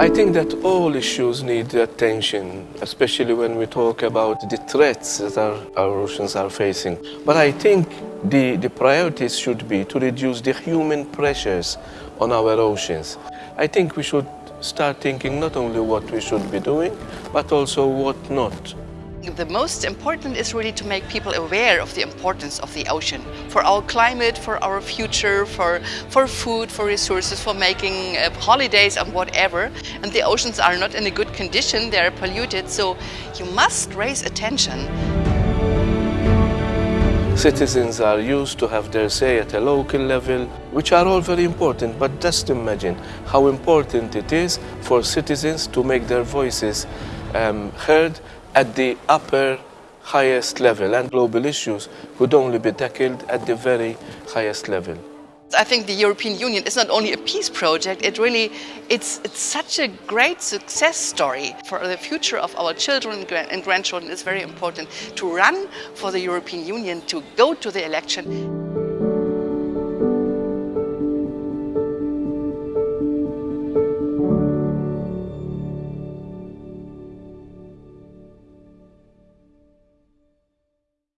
I think that all issues need attention, especially when we talk about the threats that our, our oceans are facing. But I think the, the priorities should be to reduce the human pressures on our oceans. I think we should start thinking not only what we should be doing, but also what not. The most important is really to make people aware of the importance of the ocean for our climate, for our future, for, for food, for resources, for making uh, holidays and whatever. And the oceans are not in a good condition, they are polluted, so you must raise attention. Citizens are used to have their say at a local level, which are all very important, but just imagine how important it is for citizens to make their voices um, heard at the upper highest level and global issues could only be tackled at the very highest level. I think the European Union is not only a peace project, it really, it's, it's such a great success story for the future of our children and grandchildren. It's very important to run for the European Union, to go to the election.